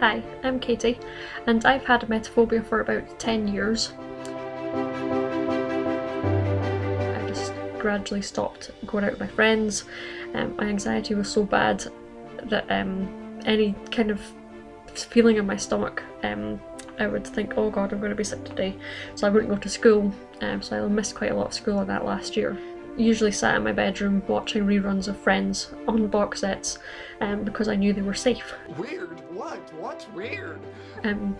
Hi, I'm Katie, and I've had emetophobia for about 10 years. I just gradually stopped going out with my friends. Um, my anxiety was so bad that um, any kind of feeling in my stomach, um, I would think, oh god, I'm going to be sick today. So I wouldn't go to school, um, so I missed quite a lot of school on that last year usually sat in my bedroom watching reruns of Friends on box sets um, because I knew they were safe. Weird? What? What's weird? Um,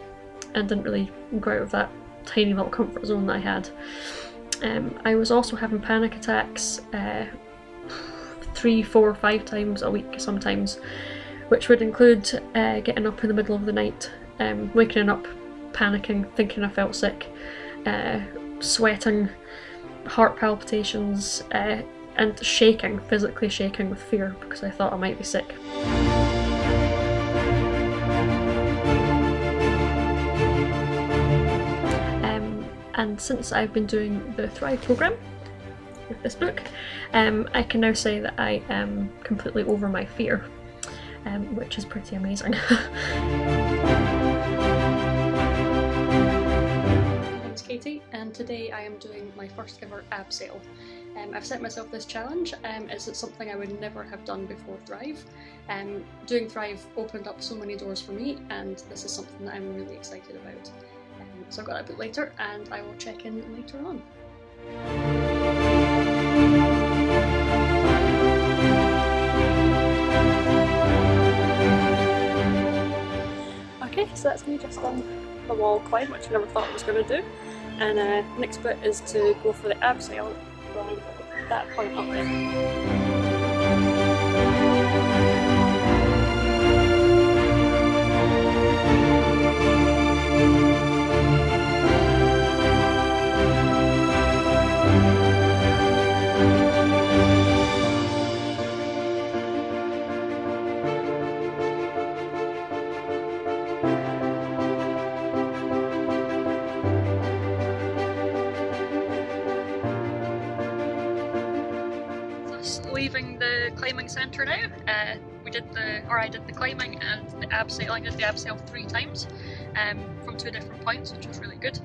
and didn't really go out of that tiny little comfort zone that I had. Um, I was also having panic attacks uh, three, four, five times a week sometimes, which would include uh, getting up in the middle of the night, um, waking up, panicking, thinking I felt sick, uh, sweating, heart palpitations, uh, and shaking, physically shaking with fear because I thought I might be sick. And since I've been doing the Thrive programme with this book, um, I can now say that I am completely over my fear, um, which is pretty amazing. My name's Katie and today I am doing my first ever abseil. Um, I've set myself this challenge um, it's something I would never have done before Thrive. Um, doing Thrive opened up so many doors for me and this is something that I'm really excited about. So I've got that a bit later and I will check in later on. Okay, so that's me just on the wall climb, which I never thought I was going to do. And uh, next bit is to go for the abseil from that point up there. Leaving the climbing centre now. Uh, we did the, or I did the climbing and the abseil. I did the abseil three times um, from two different points, which was really good.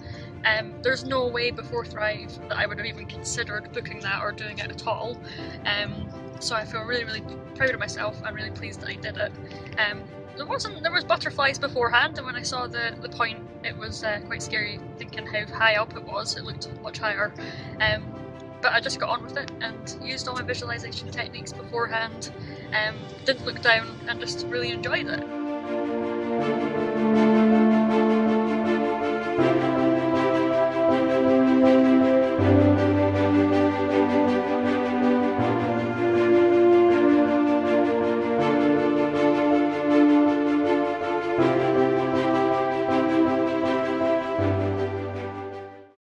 Um, there's no way before Thrive that I would have even considered booking that or doing it at all. Um, so I feel really, really proud of myself. I'm really pleased that I did it. Um, there wasn't there was butterflies beforehand, and when I saw the the point, it was uh, quite scary thinking how high up it was. It looked much higher. But I just got on with it and used all my visualization techniques beforehand, um, didn't look down and just really enjoyed it.